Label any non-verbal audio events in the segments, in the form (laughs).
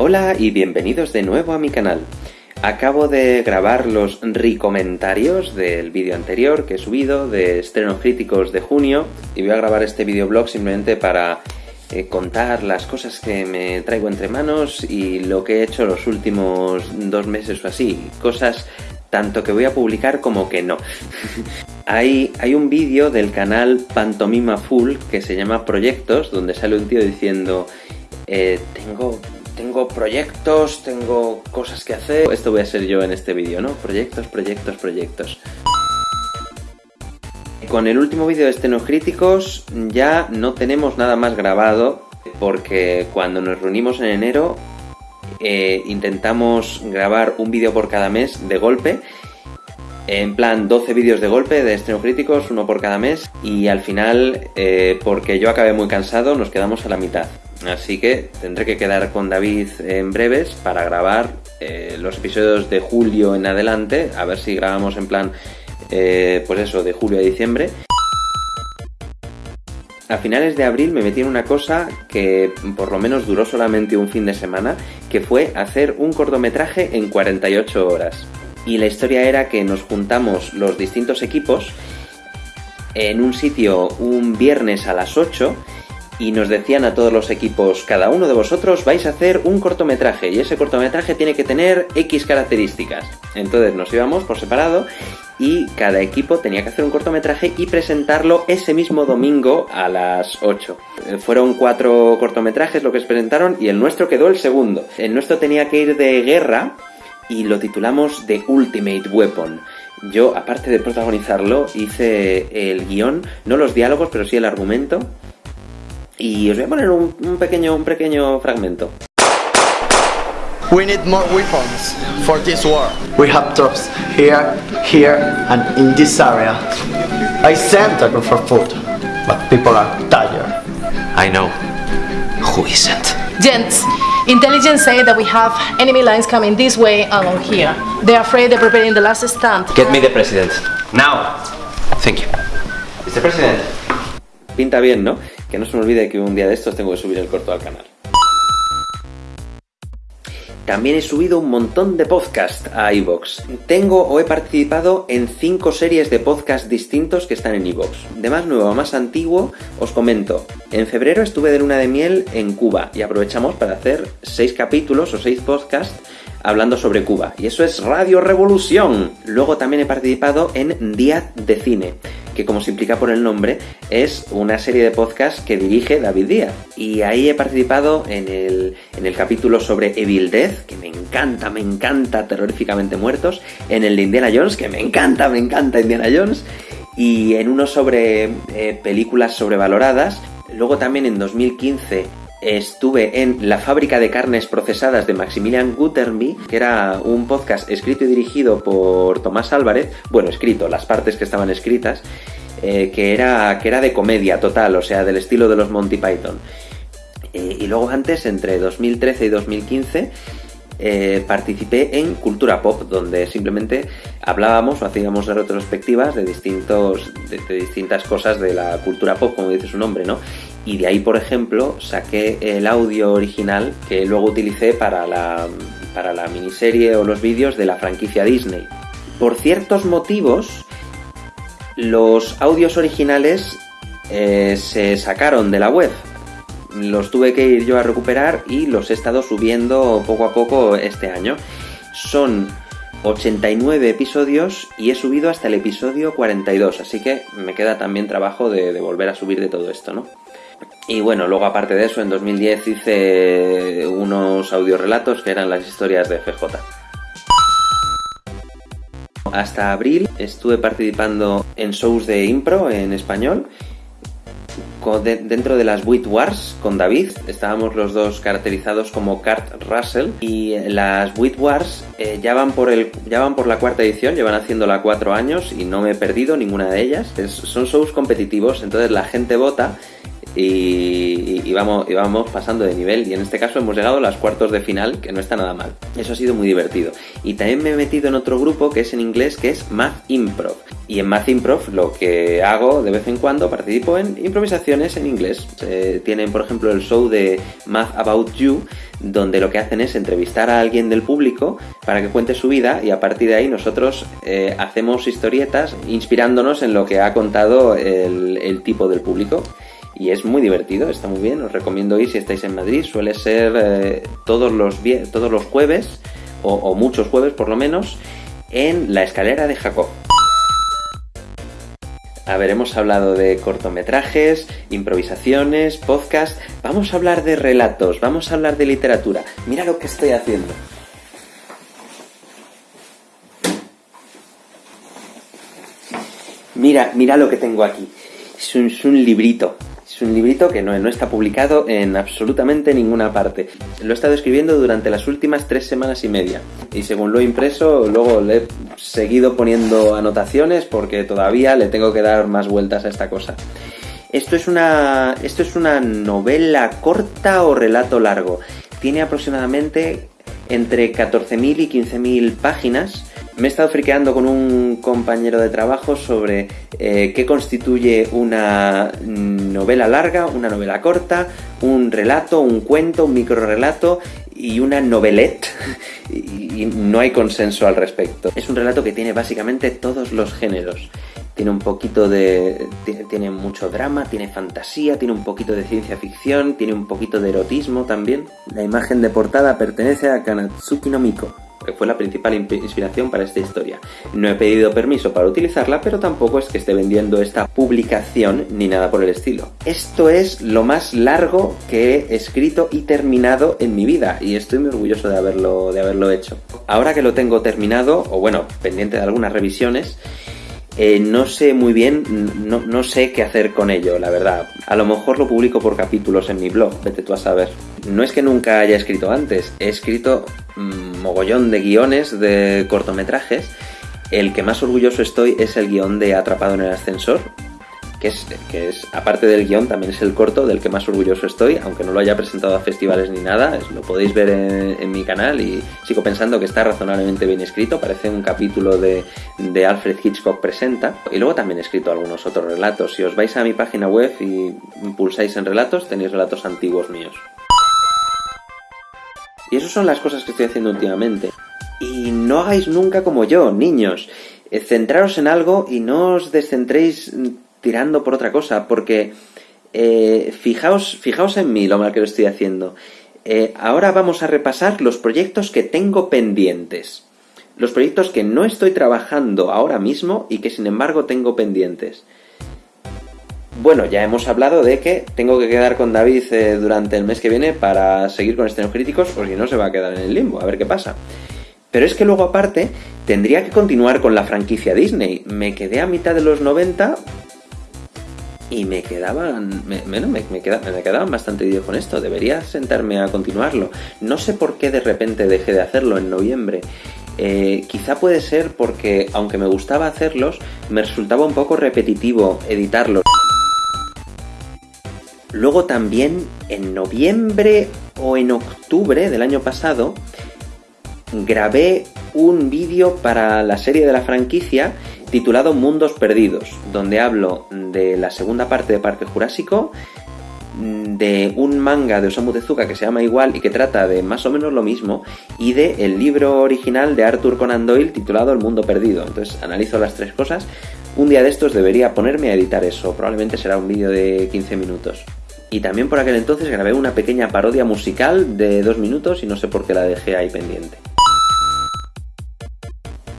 Hola y bienvenidos de nuevo a mi canal. Acabo de grabar los recomentarios del vídeo anterior que he subido de estrenos críticos de junio y voy a grabar este videoblog simplemente para eh, contar las cosas que me traigo entre manos y lo que he hecho los últimos dos meses o así, cosas tanto que voy a publicar como que no. (laughs) hay, hay un vídeo del canal Pantomima Full que se llama Proyectos, donde sale un tío diciendo eh, tengo tengo proyectos, tengo cosas que hacer. Esto voy a ser yo en este vídeo, ¿no? Proyectos, proyectos, proyectos. Con el último vídeo de Estenos Críticos ya no tenemos nada más grabado porque cuando nos reunimos en enero eh, intentamos grabar un vídeo por cada mes de golpe en plan 12 vídeos de golpe de estreno críticos, uno por cada mes y al final, eh, porque yo acabé muy cansado, nos quedamos a la mitad. Así que tendré que quedar con David en breves para grabar eh, los episodios de julio en adelante, a ver si grabamos en plan, eh, pues eso, de julio a diciembre. A finales de abril me metí en una cosa que por lo menos duró solamente un fin de semana, que fue hacer un cortometraje en 48 horas. Y la historia era que nos juntamos los distintos equipos en un sitio un viernes a las 8 y nos decían a todos los equipos, cada uno de vosotros vais a hacer un cortometraje y ese cortometraje tiene que tener X características. Entonces nos íbamos por separado y cada equipo tenía que hacer un cortometraje y presentarlo ese mismo domingo a las 8. Eh, fueron cuatro cortometrajes lo que se presentaron y el nuestro quedó el segundo. El nuestro tenía que ir de guerra y lo titulamos The Ultimate Weapon. Yo, aparte de protagonizarlo, hice el guion, no los diálogos, pero sí el argumento y os voy a poner un, un pequeño, un pequeño fragmento. We need more weapons for this war. We have troops here, here, and in this area. I sent a group for food, but people are tired. I know. Who isn't? Gents, intelligence say that we have enemy lines coming this way along here. They're afraid they're preparing the last stand. Get me the president. Now! Thank you. Mr. President. Pinta bien, ¿no? Que no se me olvide que un día de estos tengo que subir el corto al canal. También he subido un montón de podcast a iVoox. Tengo o he participado en cinco series de podcast distintos que están en iVoox. De más nuevo a más antiguo, os comento. En febrero estuve de luna de miel en Cuba y aprovechamos para hacer seis capítulos o seis podcasts hablando sobre Cuba. Y eso es Radio Revolución. Luego también he participado en Día de Cine que como se implica por el nombre, es una serie de podcasts que dirige David Díaz. Y ahí he participado en el, en el capítulo sobre Evil Death, que me encanta, me encanta, terroríficamente muertos, en el de Indiana Jones, que me encanta, me encanta Indiana Jones, y en uno sobre eh, películas sobrevaloradas. Luego también en 2015 estuve en La fábrica de carnes procesadas de Maximilian Guterby, que era un podcast escrito y dirigido por Tomás Álvarez, bueno, escrito, las partes que estaban escritas, eh, que, era, que era de comedia total, o sea, del estilo de los Monty Python. Eh, y luego antes, entre 2013 y 2015, eh, participé en Cultura Pop, donde simplemente hablábamos o hacíamos retrospectivas de, distintos, de, distintas cosas de la cultura pop, como dice su nombre, ¿no? Y de ahí, por ejemplo, saqué el audio original que luego utilicé para la, para la miniserie o los vídeos de la franquicia Disney. Por ciertos motivos, los audios originales eh, se sacaron de la web, los tuve que ir yo a recuperar y los he estado subiendo poco a poco este año. Son 89 episodios y he subido hasta el episodio 42, así que me queda también trabajo de, volver a subir de todo esto, ¿no? Y bueno, luego aparte de eso, en 2010 hice unos audiorelatos que eran las historias de FJ. Hasta abril estuve participando en shows de impro en español dentro de las Wit Wars con David, estábamos los dos caracterizados como Kurt Russell y las Wit Wars eh, ya, van por el, ya van por la cuarta edición, llevan haciéndola cuatro años y no me he perdido ninguna de ellas. son shows competitivos, entonces la gente vota y, vamos, vamos pasando de nivel. Y en este caso hemos llegado a los cuartos de final, que no está nada mal. Eso ha sido muy divertido. Y también me he metido en otro grupo que es en inglés, que es Math Improv. Y en Math Improv lo que hago de vez en cuando participo en improvisaciones en inglés. Eh, tienen, por ejemplo, el show de Math About You, donde lo que hacen es entrevistar a alguien del público para que cuente su vida y a partir de ahí nosotros eh, hacemos historietas inspirándonos en lo que ha contado el, tipo del público. Y es muy divertido, está muy bien, os recomiendo ir si estáis en Madrid, suele ser eh, todos, los todos los jueves, o, muchos jueves por lo menos, en la escalera de Jacob. A ver, hemos hablado de cortometrajes, improvisaciones, podcast. Vamos a hablar de relatos, vamos a hablar de literatura. Mira lo que estoy haciendo. Mira, mira lo que tengo aquí. Es un librito. Es un librito que no, está publicado en absolutamente ninguna parte. Lo he estado escribiendo durante las últimas tres semanas y media. Y según lo he impreso, luego le he seguido poniendo anotaciones porque todavía le tengo que dar más vueltas a esta cosa. Esto es una, esto es una novela corta o relato largo. Tiene aproximadamente entre 14.000 y 15.000 páginas me he estado friqueando con un compañero de trabajo sobre eh, qué constituye una novela larga, una novela corta, un relato, un cuento, un microrelato y una novelette (laughs) y no hay consenso al respecto. Es un relato que tiene básicamente todos los géneros. Tiene un poquito de... tiene mucho drama, tiene fantasía, tiene un poquito de ciencia ficción, tiene un poquito de erotismo también. La imagen de portada pertenece a Kanatsuki no Miko, que fue la principal inspiración para esta historia. No he pedido permiso para utilizarla, pero tampoco es que esté vendiendo esta publicación ni nada por el estilo. Esto es lo más largo que he escrito y terminado en mi vida y estoy muy orgulloso de haberlo, de haberlo hecho. Ahora que lo tengo terminado, o bueno, pendiente de algunas revisiones, eh, no sé muy bien, no, no, sé qué hacer con ello, la verdad. A lo mejor lo publico por capítulos en mi blog, vete tú a saber. No es que nunca haya escrito antes, he escrito mm, mogollón de guiones de cortometrajes. El que más orgulloso estoy es el guion de Atrapado en el ascensor, que es, que es, aparte del guion, también es el corto del que más orgulloso estoy, aunque no lo haya presentado a festivales ni nada, lo podéis ver en, mi canal y sigo pensando que está razonablemente bien escrito, parece un capítulo de, de, Alfred Hitchcock Presenta, y luego también he escrito algunos otros relatos, si os vais a mi página web y pulsáis en relatos, tenéis relatos antiguos míos. Y esas son las cosas que estoy haciendo últimamente. Y no hagáis nunca como yo, niños. Eh, centraros en algo y no os descentréis tirando por otra cosa, porque eh, fijaos, fijaos en mí lo mal que lo estoy haciendo. Eh, ahora vamos a repasar los proyectos que tengo pendientes. Los proyectos que no estoy trabajando ahora mismo y que sin embargo tengo pendientes. Bueno, ya hemos hablado de que tengo que quedar con David eh, durante el mes que viene para seguir con estrenos críticos, o si no se va a quedar en el limbo, a ver qué pasa. Pero es que luego aparte tendría que continuar con la franquicia Disney. Me quedé a mitad de los 90 y me quedaban, me, me, me, quedaban bastante vídeos con esto, debería sentarme a continuarlo. No sé por qué de repente dejé de hacerlo en noviembre. Eh, quizá puede ser porque, aunque me gustaba hacerlos, me resultaba un poco repetitivo editarlos. Luego también, en noviembre o en octubre del año pasado, grabé un vídeo para la serie de la franquicia titulado Mundos Perdidos, donde hablo de la segunda parte de Parque Jurásico, de un manga de Osamu Tezuka que se llama igual y que trata de más o menos lo mismo, y de el libro original de Arthur Conan Doyle titulado El Mundo Perdido. Entonces analizo las tres cosas. Un día de estos debería ponerme a editar eso, probablemente será un vídeo de 15 minutos. Y también por aquel entonces grabé una pequeña parodia musical de dos minutos y no sé por qué la dejé ahí pendiente.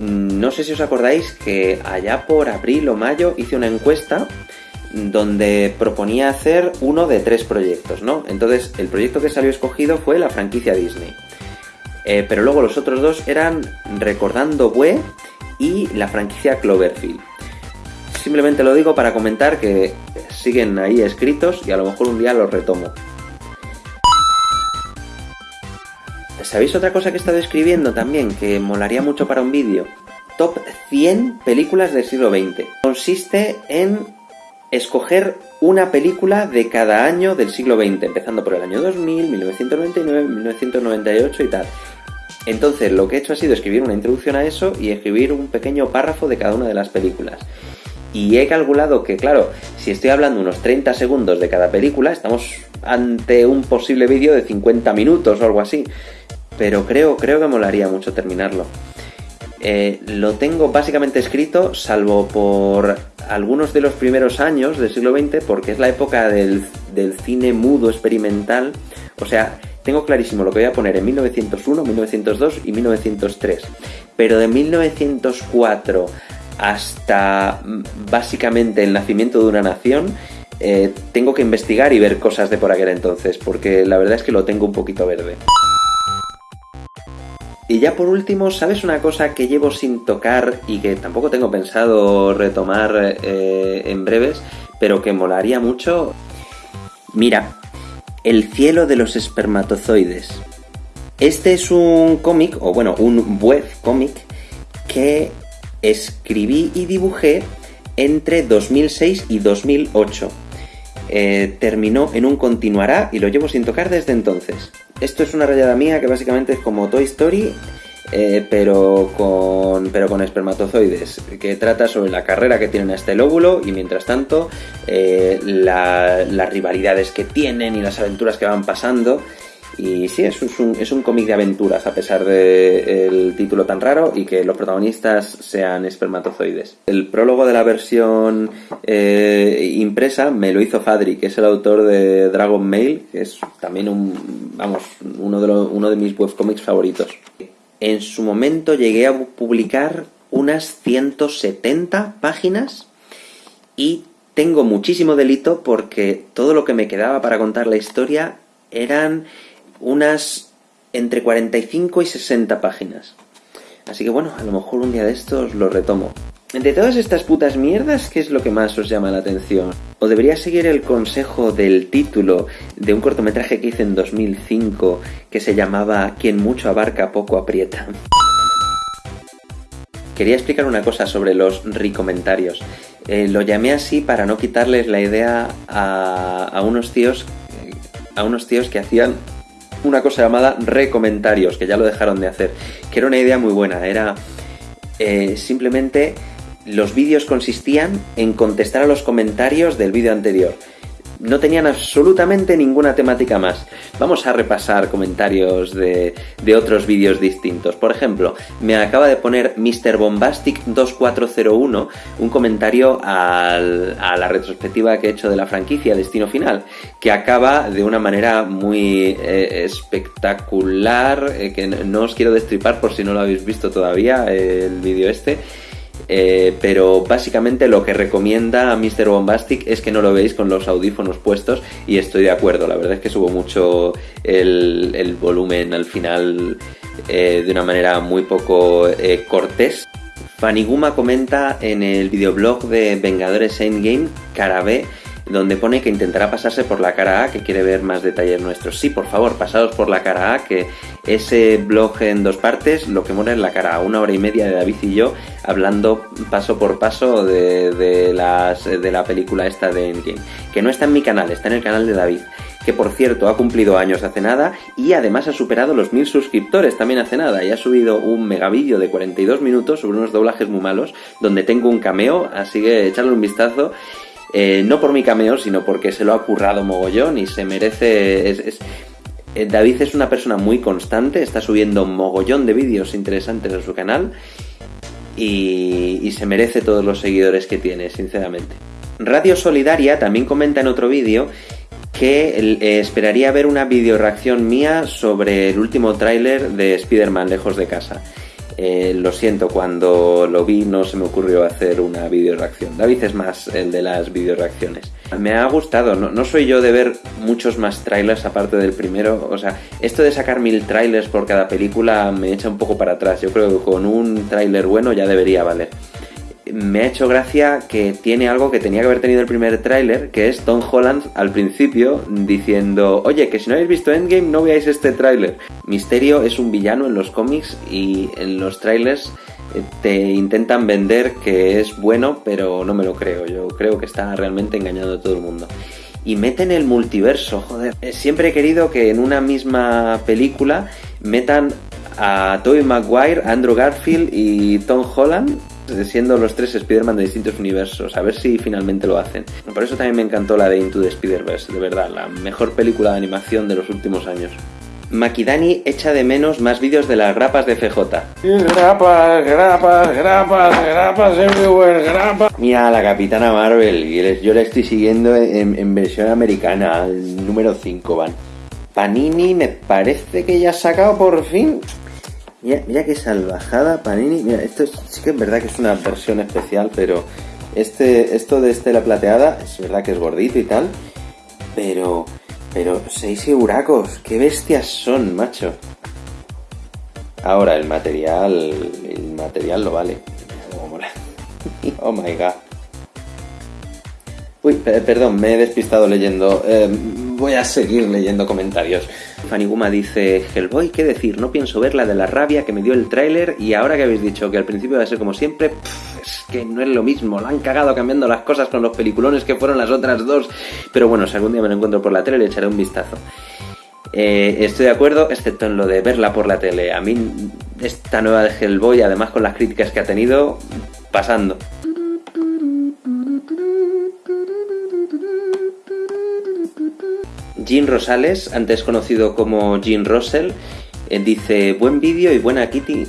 No sé si os acordáis que allá por abril o mayo hice una encuesta donde proponía hacer uno de tres proyectos, ¿no? Entonces el proyecto que salió escogido fue la franquicia Disney. Eh, pero luego los otros dos eran Recordando Bue y la franquicia Cloverfield. Simplemente lo digo para comentar que siguen ahí escritos y a lo mejor un día los retomo. ¿Sabéis otra cosa que he estado escribiendo también que molaría mucho para un vídeo? Top 100 películas del siglo XX. Consiste en escoger una película de cada año del siglo XX, empezando por el año 2000, 1999, 1998 y tal. Entonces lo que he hecho ha sido escribir una introducción a eso y escribir un pequeño párrafo de cada una de las películas. Y he calculado que, claro, si estoy hablando unos 30 segundos de cada película, estamos ante un posible vídeo de 50 minutos o algo así. Pero creo, creo que molaría mucho terminarlo. Eh, lo tengo básicamente escrito, salvo por algunos de los primeros años del siglo XX, porque es la época del, cine mudo experimental. O sea, tengo clarísimo lo que voy a poner en 1901, 1902 y 1903. Pero de 1904 hasta mm, básicamente el nacimiento de una nación, eh, tengo que investigar y ver cosas de por aquel entonces, porque la verdad es que lo tengo un poquito verde. Y ya por último, ¿sabes una cosa que llevo sin tocar y que tampoco tengo pensado retomar eh, en breves, pero que molaría mucho? Mira, El cielo de los espermatozoides. Este es un cómic, o bueno, un web cómic que escribí y dibujé entre 2006 y 2008. Eh, terminó en un continuará y lo llevo sin tocar desde entonces. Esto es una rayada mía que básicamente es como Toy Story, eh, pero, con, pero con espermatozoides, que trata sobre la carrera que tienen a este lóbulo y mientras tanto eh, las rivalidades que tienen y las aventuras que van pasando. Y sí, es un, es un cómic de aventuras, a pesar del título tan raro y que los protagonistas sean espermatozoides. El prólogo de la versión eh, impresa me lo hizo Fadri, que es el autor de Dragon Mail, que es también un, vamos, uno de, uno de mis webcomics favoritos. En su momento llegué a publicar unas 170 páginas y tengo muchísimo delito porque todo lo que me quedaba para contar la historia eran unas entre 45 y 60 páginas. Así que bueno, a lo mejor un día de estos lo retomo. Entre todas estas putas mierdas, ¿qué es lo que más os llama la atención? ¿O debería seguir el consejo del título de un cortometraje que hice en 2005 que se llamaba Quien mucho abarca poco aprieta? Quería explicar una cosa sobre los recomentarios. Eh, lo llamé así para no quitarles la idea a, a unos tíos a unos tíos que hacían una cosa llamada recomentarios, que ya lo dejaron de hacer, que era una idea muy buena, era eh, simplemente los vídeos consistían en contestar a los comentarios del vídeo anterior no tenían absolutamente ninguna temática más. Vamos a repasar comentarios de, otros vídeos distintos. Por ejemplo, me acaba de poner Mr. Bombastic 2401 un comentario a la retrospectiva que he hecho de la franquicia Destino Final, que acaba de una manera muy eh, espectacular, eh, que no os quiero destripar por si no lo habéis visto todavía, el vídeo este. Eh, pero básicamente lo que recomienda a Mr. Bombastic es que no lo veáis con los audífonos puestos y estoy de acuerdo, la verdad es que subo mucho el, volumen al final eh, de una manera muy poco eh, cortés. Faniguma comenta en el videoblog de Vengadores Endgame, cara B, donde pone que intentará pasarse por la cara A, que quiere ver más detalles nuestros. Sí, por favor, pasados por la cara A, que ese blog en dos partes, lo que mora en la cara A, una hora y media de David y yo hablando paso por paso de, las, de la película esta de Endgame, que no está en mi canal, está en el canal de David que por cierto ha cumplido años hace nada y además ha superado los mil suscriptores también hace nada y ha subido un megavillo de 42 minutos sobre unos doblajes muy malos donde tengo un cameo, así que echarle un vistazo eh, no por mi cameo, sino porque se lo ha currado mogollón y se merece... Eh, David es una persona muy constante, está subiendo mogollón de vídeos interesantes a su canal y, se merece todos los seguidores que tiene, sinceramente. Radio Solidaria también comenta en otro vídeo que eh, esperaría ver una video reacción mía sobre el último tráiler de Spider-Man lejos de casa. Eh, lo siento, cuando lo vi no se me ocurrió hacer una video reacción. David es más el de las video reacciones. Me ha gustado, no, soy yo de ver muchos más trailers aparte del primero. O sea, esto de sacar mil trailers por cada película me echa un poco para atrás. Yo creo que con un trailer bueno ya debería valer me ha hecho gracia que tiene algo que tenía que haber tenido el primer tráiler, que es Tom Holland al principio diciendo, oye, que si no habéis visto Endgame no veáis este tráiler. Misterio es un villano en los cómics y en los trailers eh, te intentan vender que es bueno, pero no me lo creo. Yo creo que está realmente engañando a todo el mundo. Y meten el multiverso, joder. Eh, Siempre he querido que en una misma película metan a Tobey Maguire, Andrew Garfield y Tom Holland siendo los tres Spider-Man de distintos universos. A ver si finalmente lo hacen. Por eso también me encantó la de Into the Spider-Verse, de verdad, la mejor película de animación de los últimos años. Makidani echa de menos más vídeos de las grapas de FJ. Grapas, grapas, grapas, grapas everywhere, grapas. Mira la Capitana Marvel, y yo la estoy siguiendo en, en versión americana, el número 5 van. Panini me parece que ya ha sacado por fin. Mira, mira qué salvajada, Panini. Mira, esto es- sí que es verdad que es una versión especial, pero este, esto de Estela Plateada es verdad que es gordito y tal, pero, pero seis euracos, qué bestias son, macho. Ahora el material, el material lo vale. (laughs) Oh my god. Uy, pe- perdón, me he despistado leyendo. Eh, voy a seguir leyendo comentarios. Faniguma dice, Hellboy, ¿qué decir? No pienso ver la de la rabia que me dio el tráiler y ahora que habéis dicho que al principio va a ser como siempre, es que no es lo mismo. Lo han cagado cambiando las cosas con los peliculones que fueron las otras dos. Pero bueno, si algún día me lo encuentro por la tele le echaré un vistazo. Eh, estoy de acuerdo, excepto en lo de verla por la tele. A mí esta nueva de Hellboy, además con las críticas que ha tenido, pasando. Jean Rosales, antes conocido como Jean Russell, eh, dice buen vídeo y buena Kitty,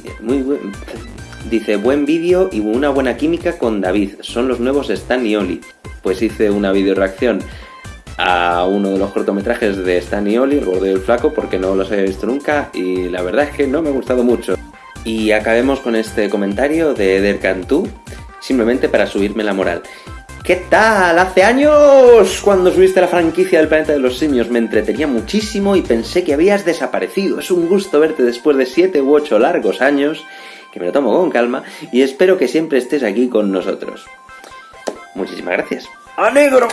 dice buen vídeo y una buena química con David, son los nuevos Stan y Oli. Pues hice una video reacción a uno de los cortometrajes de Stan y Oli, El gordo y el flaco, porque no los había visto nunca y la verdad es que no me ha gustado mucho. Y acabemos con este comentario de Eder Cantú, simplemente para subirme la moral. ¿Qué tal? Hace años, cuando subiste la franquicia del planeta de los simios, me entretenía muchísimo y pensé que habías desaparecido. Es un gusto verte después de 7 u 8 largos años, que me lo tomo con calma, y espero que siempre estés aquí con nosotros. Muchísimas gracias. ¡A negro!